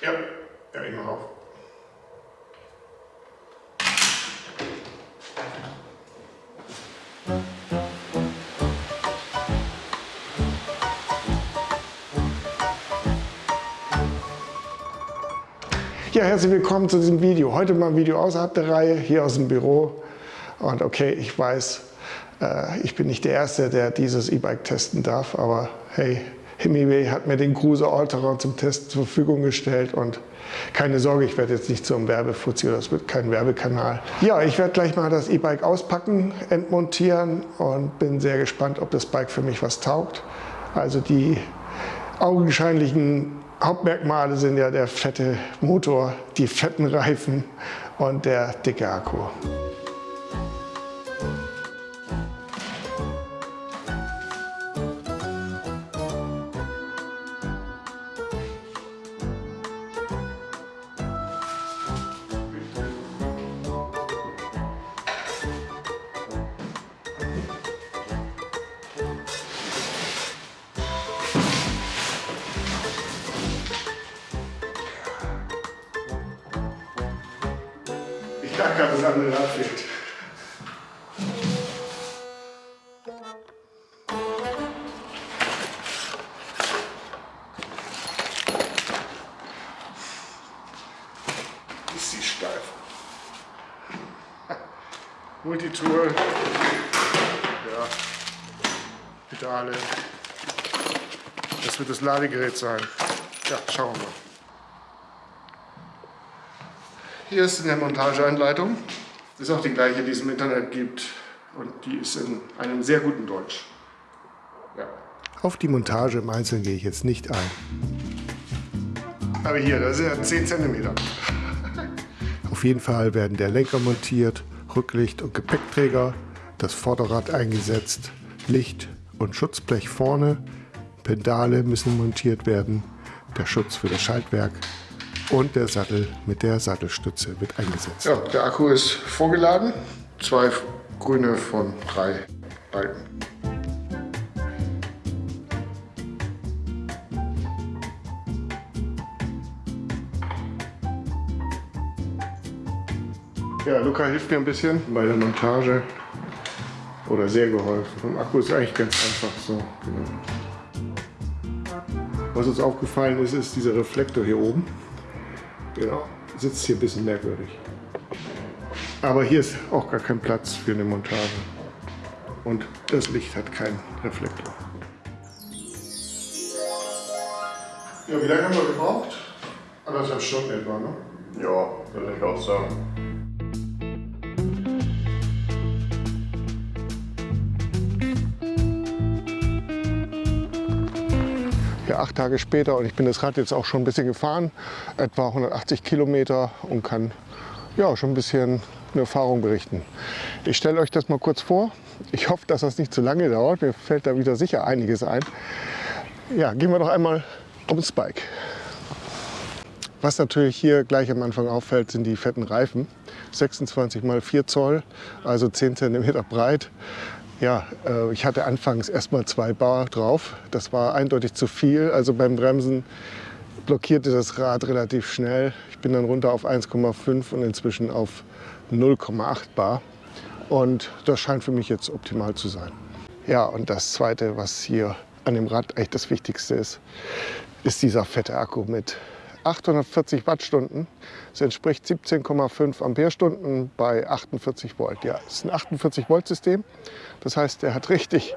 Ja, ja, ich mach auf. Ja, herzlich willkommen zu diesem Video. Heute mal ein Video außerhalb der Reihe, hier aus dem Büro. Und okay, ich weiß, äh, ich bin nicht der Erste, der dieses E-Bike testen darf, aber hey, Hemiway hat mir den Cruiser Allterrain zum Test zur Verfügung gestellt und keine Sorge, ich werde jetzt nicht zum Werbefuzzi oder es wird kein Werbekanal. Ja, ich werde gleich mal das E-Bike auspacken, entmontieren und bin sehr gespannt, ob das Bike für mich was taugt. Also die augenscheinlichen Hauptmerkmale sind ja der fette Motor, die fetten Reifen und der dicke Akku. Kann das andere Rad fehlt. Ist sie steif. Multitool. Ja. Pedale. Das wird das Ladegerät sein. Ja, schauen wir mal. Hier ist eine Montageanleitung. Das ist auch die gleiche, die es im Internet gibt. Und die ist in einem sehr guten Deutsch. Ja. Auf die Montage im Einzelnen gehe ich jetzt nicht ein. Aber hier, das sind ja 10 cm. Auf jeden Fall werden der Lenker montiert, Rücklicht und Gepäckträger, das Vorderrad eingesetzt, Licht und Schutzblech vorne, Pedale müssen montiert werden, der Schutz für das Schaltwerk und der Sattel mit der Sattelstütze wird eingesetzt. Ja, der Akku ist vorgeladen. Zwei grüne von drei Balken. Ja, Luca hilft mir ein bisschen bei der Montage. Oder sehr geholfen. Vom Akku ist eigentlich ganz einfach so. Genau. Was uns aufgefallen ist, ist dieser Reflektor hier oben. Genau, sitzt hier ein bisschen merkwürdig. Aber hier ist auch gar kein Platz für eine Montage. Und das Licht hat keinen Reflektor. Ja, wie lange haben wir gebraucht? Anderthalb Stunden etwa, ne? Ja, würde ich auch sagen. Acht Tage später und ich bin das Rad jetzt auch schon ein bisschen gefahren, etwa 180 Kilometer und kann ja, schon ein bisschen eine Erfahrung berichten. Ich stelle euch das mal kurz vor. Ich hoffe, dass das nicht zu lange dauert. Mir fällt da wieder sicher einiges ein. Ja, gehen wir doch einmal ums Bike. Was natürlich hier gleich am Anfang auffällt, sind die fetten Reifen. 26 x 4 Zoll, also 10 cm breit. Ja, äh, ich hatte anfangs erstmal zwei Bar drauf. Das war eindeutig zu viel. Also beim Bremsen blockierte das Rad relativ schnell. Ich bin dann runter auf 1,5 und inzwischen auf 0,8 Bar. Und das scheint für mich jetzt optimal zu sein. Ja, und das Zweite, was hier an dem Rad eigentlich das Wichtigste ist, ist dieser fette Akku mit 840 Wattstunden. Das entspricht 17,5 Ampere-Stunden bei 48 Volt. Ja, es ist ein 48 Volt System. Das heißt, der hat richtig,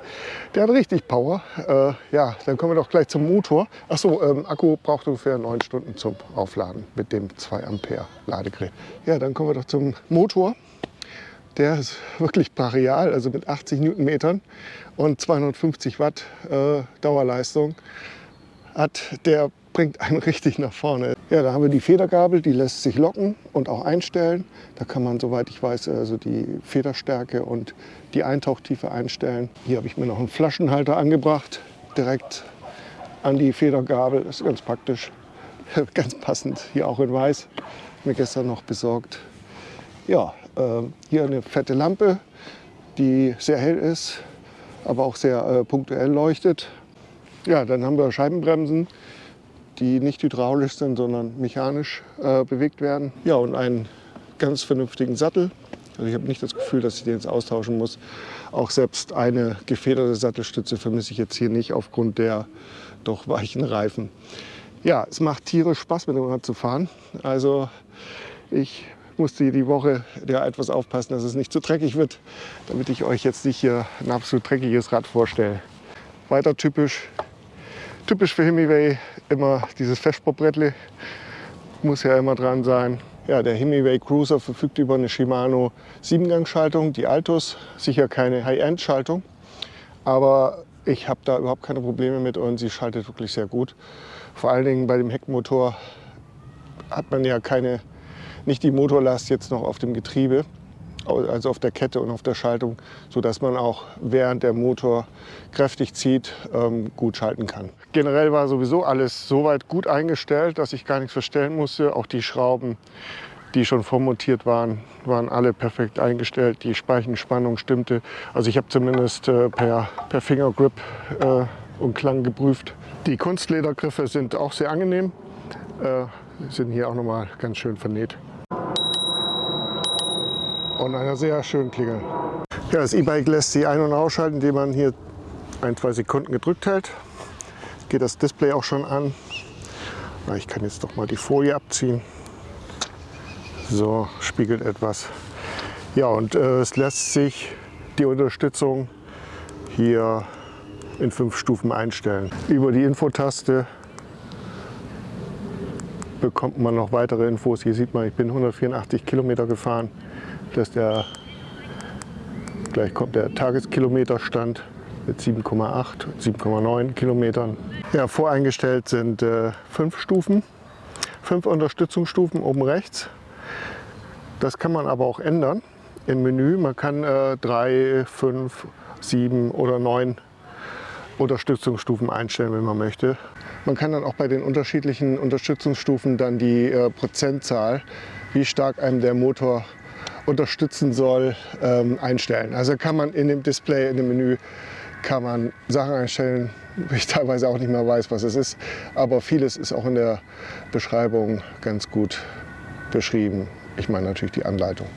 der hat richtig Power. Äh, ja, dann kommen wir doch gleich zum Motor. Achso, ähm, Akku braucht ungefähr 9 Stunden zum Aufladen mit dem 2 Ampere Ladegerät. Ja, dann kommen wir doch zum Motor. Der ist wirklich brachial, also mit 80 Newtonmetern und 250 Watt äh, Dauerleistung hat der bringt einen richtig nach vorne. Ja, da haben wir die Federgabel, die lässt sich locken und auch einstellen. Da kann man, soweit ich weiß, also die Federstärke und die Eintauchtiefe einstellen. Hier habe ich mir noch einen Flaschenhalter angebracht, direkt an die Federgabel. Das ist ganz praktisch, ganz passend, hier auch in weiß. Mir gestern noch besorgt. Ja, äh, hier eine fette Lampe, die sehr hell ist, aber auch sehr äh, punktuell leuchtet. Ja, dann haben wir Scheibenbremsen die nicht hydraulisch sind, sondern mechanisch äh, bewegt werden. Ja, und einen ganz vernünftigen Sattel. Also ich habe nicht das Gefühl, dass ich den jetzt austauschen muss. Auch selbst eine gefederte Sattelstütze vermisse ich jetzt hier nicht aufgrund der doch weichen Reifen. Ja, es macht tierisch Spaß mit dem Rad zu fahren. Also ich musste die Woche ja etwas aufpassen, dass es nicht zu dreckig wird, damit ich euch jetzt nicht hier ein absolut dreckiges Rad vorstelle. Weiter typisch, typisch für Himiway immer dieses Festsportbrettle, muss ja immer dran sein. Ja, der Himiway Cruiser verfügt über eine Shimano 7-Gang-Schaltung, die Altus, sicher keine High-End-Schaltung, aber ich habe da überhaupt keine Probleme mit und sie schaltet wirklich sehr gut. Vor allen Dingen bei dem Heckmotor hat man ja keine nicht die Motorlast jetzt noch auf dem Getriebe, also auf der Kette und auf der Schaltung, sodass man auch während der Motor kräftig zieht, ähm, gut schalten kann. Generell war sowieso alles so weit gut eingestellt, dass ich gar nichts verstellen musste. Auch die Schrauben, die schon vormontiert waren, waren alle perfekt eingestellt. Die Speichenspannung stimmte. Also ich habe zumindest äh, per, per Fingergrip äh, und Klang geprüft. Die Kunstledergriffe sind auch sehr angenehm, äh, sind hier auch nochmal ganz schön vernäht und einer sehr schönen Klingel. Ja, das E-Bike lässt sich ein- und ausschalten, indem man hier ein, zwei Sekunden gedrückt hält. Geht das Display auch schon an. Ich kann jetzt doch mal die Folie abziehen. So, spiegelt etwas. Ja, und äh, es lässt sich die Unterstützung hier in fünf Stufen einstellen. Über die Infotaste bekommt man noch weitere Infos. Hier sieht man, ich bin 184 Kilometer gefahren dass der, gleich kommt der Tageskilometerstand mit 7,8, 7,9 Kilometern. Ja, voreingestellt sind äh, fünf Stufen, fünf Unterstützungsstufen oben rechts. Das kann man aber auch ändern im Menü. Man kann äh, drei, fünf, sieben oder neun Unterstützungsstufen einstellen, wenn man möchte. Man kann dann auch bei den unterschiedlichen Unterstützungsstufen dann die äh, Prozentzahl, wie stark einem der Motor unterstützen soll, ähm, einstellen. Also kann man in dem Display, in dem Menü, kann man Sachen einstellen, wo ich teilweise auch nicht mehr weiß, was es ist. Aber vieles ist auch in der Beschreibung ganz gut beschrieben. Ich meine natürlich die Anleitung.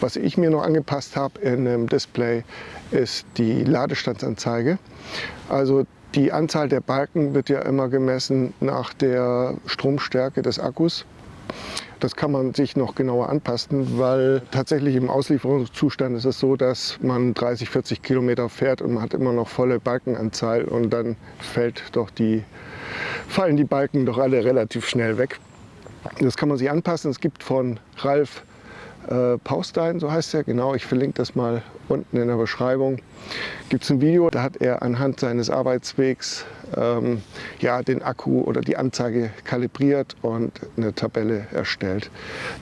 Was ich mir noch angepasst habe in dem Display ist die Ladestandsanzeige. Also die Anzahl der Balken wird ja immer gemessen nach der Stromstärke des Akkus. Das kann man sich noch genauer anpassen, weil tatsächlich im Auslieferungszustand ist es so, dass man 30, 40 Kilometer fährt und man hat immer noch volle Balkenanzahl und dann fällt doch die, fallen die Balken doch alle relativ schnell weg. Das kann man sich anpassen. Es gibt von Ralf äh, Paustein, so heißt er, genau, ich verlinke das mal unten in der Beschreibung, gibt es ein Video, da hat er anhand seines Arbeitswegs ähm, ja, den Akku oder die Anzeige kalibriert und eine Tabelle erstellt.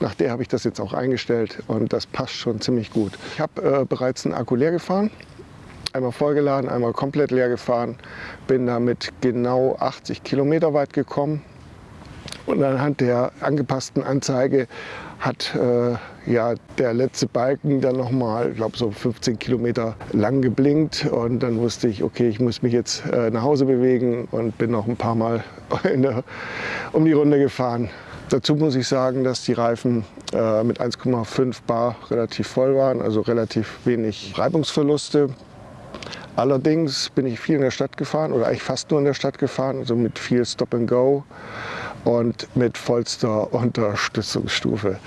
Nach der habe ich das jetzt auch eingestellt und das passt schon ziemlich gut. Ich habe äh, bereits einen Akku leer gefahren, einmal vollgeladen, einmal komplett leer gefahren, bin damit genau 80 Kilometer weit gekommen und anhand der angepassten Anzeige hat äh, ja, der letzte Balken dann nochmal, ich glaube so 15 Kilometer lang geblinkt und dann wusste ich, okay, ich muss mich jetzt äh, nach Hause bewegen und bin noch ein paar Mal der, um die Runde gefahren. Dazu muss ich sagen, dass die Reifen äh, mit 1,5 Bar relativ voll waren, also relativ wenig Reibungsverluste. Allerdings bin ich viel in der Stadt gefahren oder eigentlich fast nur in der Stadt gefahren, also mit viel Stop and Go und mit vollster Unterstützungsstufe.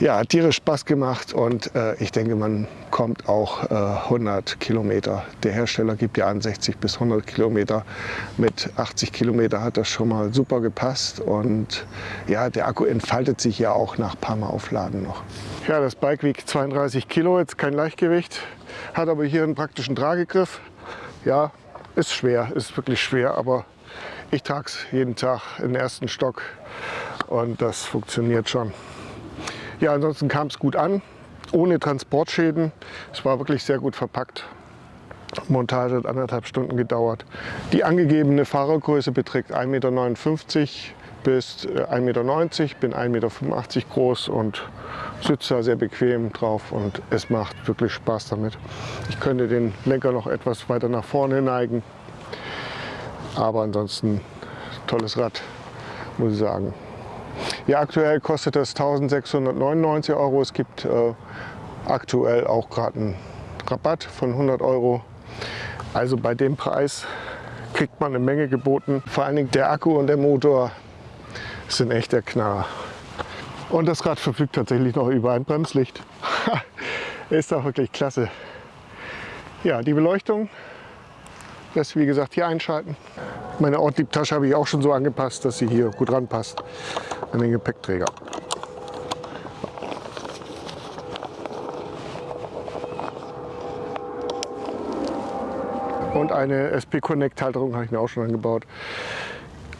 Ja, hat tierisch Spaß gemacht und äh, ich denke, man kommt auch äh, 100 Kilometer. Der Hersteller gibt ja an 60 bis 100 Kilometer. Mit 80 Kilometer hat das schon mal super gepasst und ja, der Akku entfaltet sich ja auch nach ein paar Mal Aufladen noch. Ja, das Bike wiegt 32 Kilo, jetzt kein Leichtgewicht, hat aber hier einen praktischen Tragegriff. Ja, ist schwer, ist wirklich schwer, aber ich trage es jeden Tag im ersten Stock und das funktioniert schon. Ja, ansonsten kam es gut an, ohne Transportschäden. Es war wirklich sehr gut verpackt. Montage hat anderthalb Stunden gedauert. Die angegebene Fahrergröße beträgt 1,59 Meter bis 1,90 Meter, bin 1,85 Meter groß und sitze da sehr bequem drauf und es macht wirklich Spaß damit. Ich könnte den Lenker noch etwas weiter nach vorne neigen, aber ansonsten tolles Rad. muss ich sagen. Ja, aktuell kostet das 1699 Euro. Es gibt äh, aktuell auch gerade einen Rabatt von 100 Euro. Also bei dem Preis kriegt man eine Menge geboten. Vor allen Dingen der Akku und der Motor sind echt der Knaller. Und das Rad verfügt tatsächlich noch über ein Bremslicht. Ist doch wirklich klasse. Ja, die Beleuchtung lässt wie gesagt hier einschalten. Meine Ortliebtasche habe ich auch schon so angepasst, dass sie hier gut ranpasst an den Gepäckträger. Und eine SP Connect Halterung habe ich mir auch schon angebaut.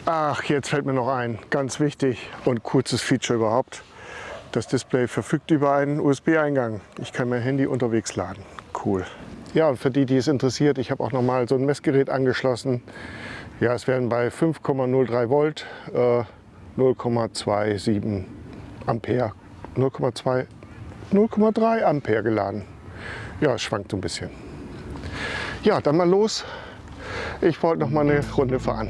Ach, jetzt fällt mir noch ein, ganz wichtig und kurzes Feature überhaupt. Das Display verfügt über einen USB-Eingang. Ich kann mein Handy unterwegs laden. Cool. Ja, für die, die es interessiert, ich habe auch noch mal so ein Messgerät angeschlossen. Ja, es werden bei 5,03 Volt äh, 0,27 Ampere, 0,3 Ampere geladen. Ja, es schwankt so ein bisschen. Ja, dann mal los. Ich wollte noch mal eine Runde fahren.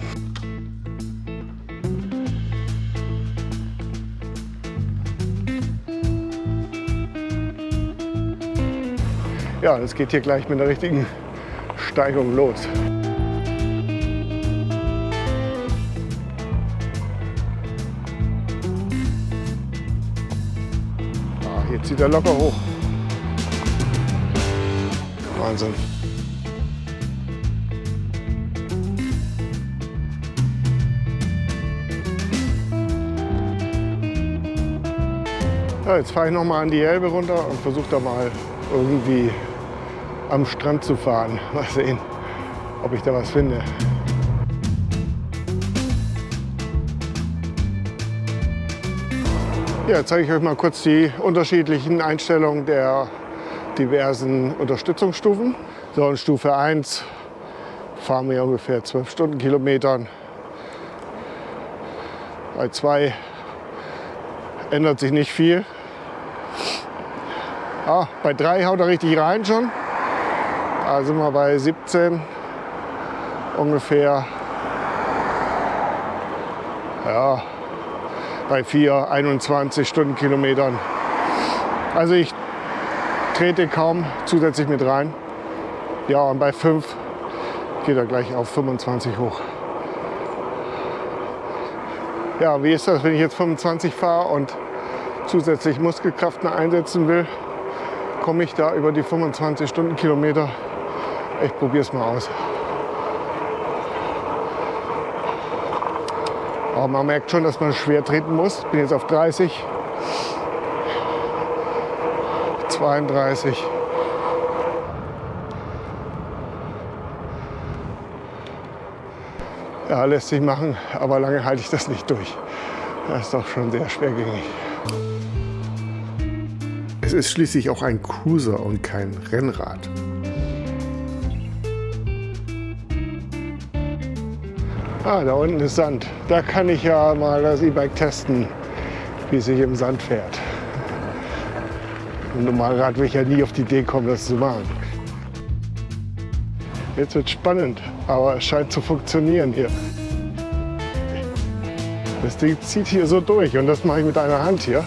Ja, es geht hier gleich mit der richtigen Steigung los. Ah, hier zieht er locker hoch. Wahnsinn. Ja, jetzt fahre ich noch mal an die Elbe runter und versuche da mal irgendwie am Strand zu fahren. Mal sehen, ob ich da was finde. Ja, zeige ich euch mal kurz die unterschiedlichen Einstellungen der diversen Unterstützungsstufen. So, in Stufe 1 fahren wir ungefähr 12 Stundenkilometern. Bei 2 ändert sich nicht viel. Ah, bei 3 haut er richtig rein schon. Da sind wir bei 17 ungefähr. Ja, bei 4, 21 Stundenkilometern. Also ich trete kaum zusätzlich mit rein. Ja, und bei 5 geht er gleich auf 25 hoch. Ja, wie ist das, wenn ich jetzt 25 fahre und zusätzlich Muskelkraft einsetzen will? Komme ich da über die 25 Stundenkilometer ich probiere es mal aus. Aber man merkt schon, dass man schwer treten muss. Ich bin jetzt auf 30, 32. Ja, lässt sich machen, aber lange halte ich das nicht durch. Das ist doch schon sehr schwergängig. Es ist schließlich auch ein Cruiser und kein Rennrad. Ah, da unten ist Sand. Da kann ich ja mal das E-Bike testen, wie es sich im Sand fährt. Ein Normalrad will ich ja nie auf die Idee kommen, das zu machen. Jetzt wird spannend, aber es scheint zu funktionieren hier. Das Ding zieht hier so durch und das mache ich mit einer Hand hier.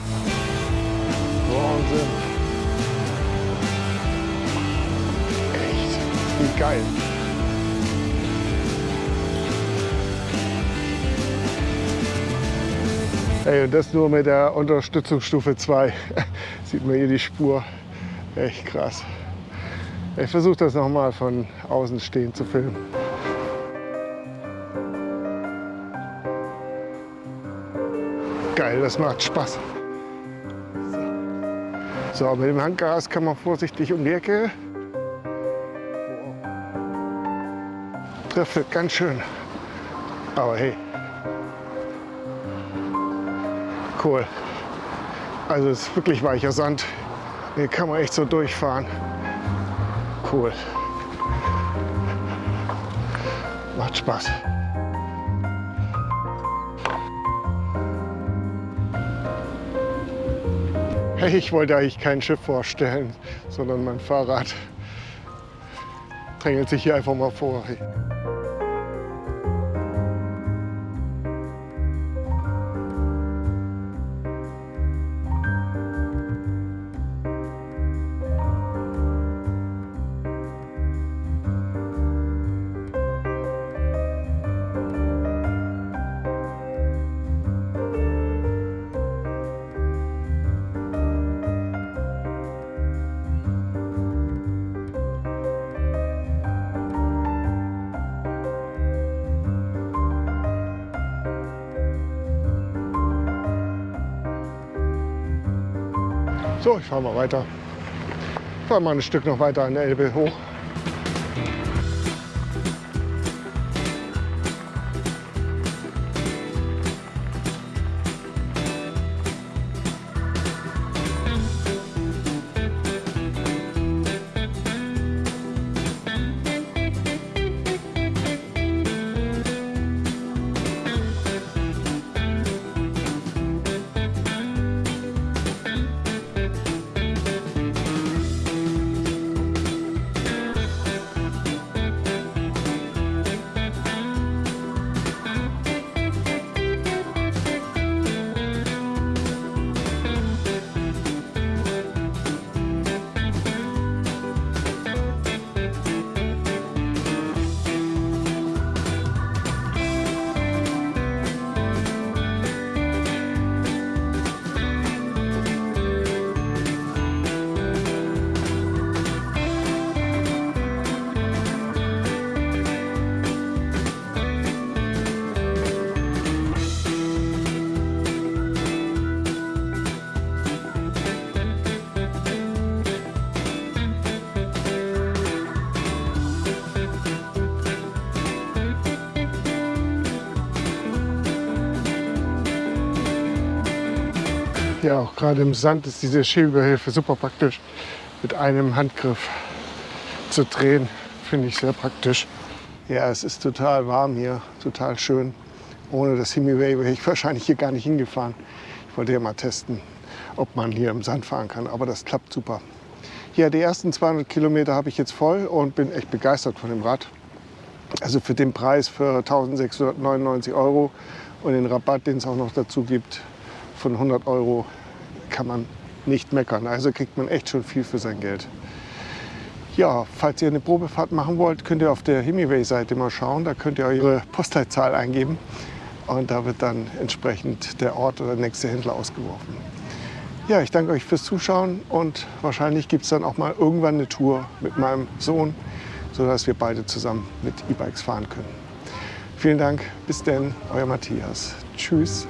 Wahnsinn. Echt, wie geil. Ey, und das nur mit der Unterstützungsstufe 2. Sieht man hier die Spur. Echt krass. Ich versuche das nochmal von außen stehend zu filmen. Geil, das macht Spaß. So, mit dem Handgas kann man vorsichtig um die Ecke. Trifft ganz schön. Aber hey, cool. Also es ist wirklich weicher Sand. Hier kann man echt so durchfahren. Cool. Macht Spaß. Hey, ich wollte eigentlich kein Schiff vorstellen, sondern mein Fahrrad drängelt sich hier einfach mal vor. So, ich fahre mal weiter. Ich fahre mal ein Stück noch weiter an der Elbe hoch. Ja, auch gerade im Sand ist diese Schiebehilfe super praktisch. Mit einem Handgriff zu drehen, finde ich sehr praktisch. Ja, es ist total warm hier, total schön. Ohne das Himiway wäre ich wahrscheinlich hier gar nicht hingefahren. Ich wollte ja mal testen, ob man hier im Sand fahren kann, aber das klappt super. Ja, die ersten 200 Kilometer habe ich jetzt voll und bin echt begeistert von dem Rad. Also für den Preis für 1699 Euro und den Rabatt, den es auch noch dazu gibt, von 100 Euro kann man nicht meckern. Also kriegt man echt schon viel für sein Geld. Ja, falls ihr eine Probefahrt machen wollt, könnt ihr auf der Himiway-Seite mal schauen. Da könnt ihr eure Postleitzahl eingeben und da wird dann entsprechend der Ort oder der nächste Händler ausgeworfen. Ja, ich danke euch fürs Zuschauen und wahrscheinlich gibt es dann auch mal irgendwann eine Tour mit meinem Sohn, sodass wir beide zusammen mit E-Bikes fahren können. Vielen Dank, bis denn, euer Matthias. Tschüss.